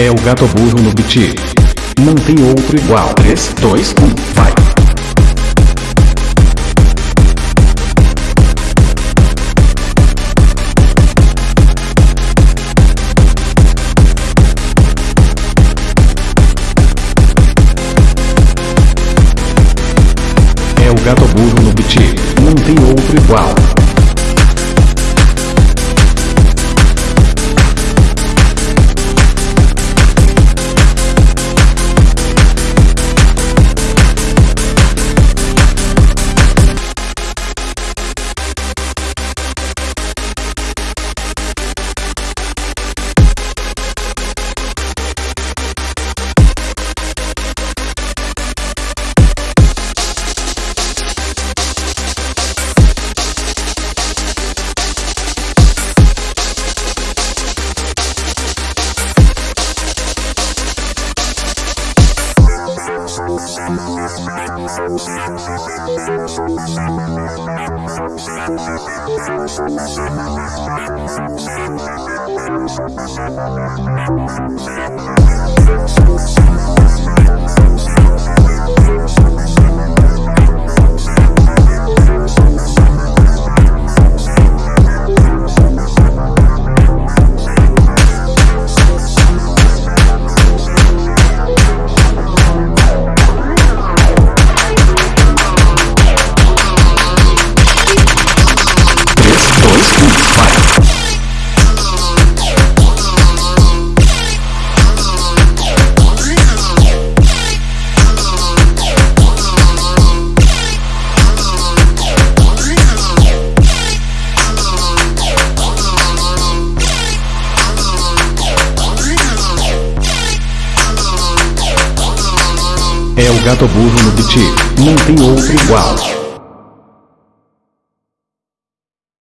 É o gato burro no beat. Não tem outro igual. 3, 2, 1, vai. É o gato burro no beat. Não tem outro igual. We'll be right back. É o gato burro no beat. Não tem outro igual.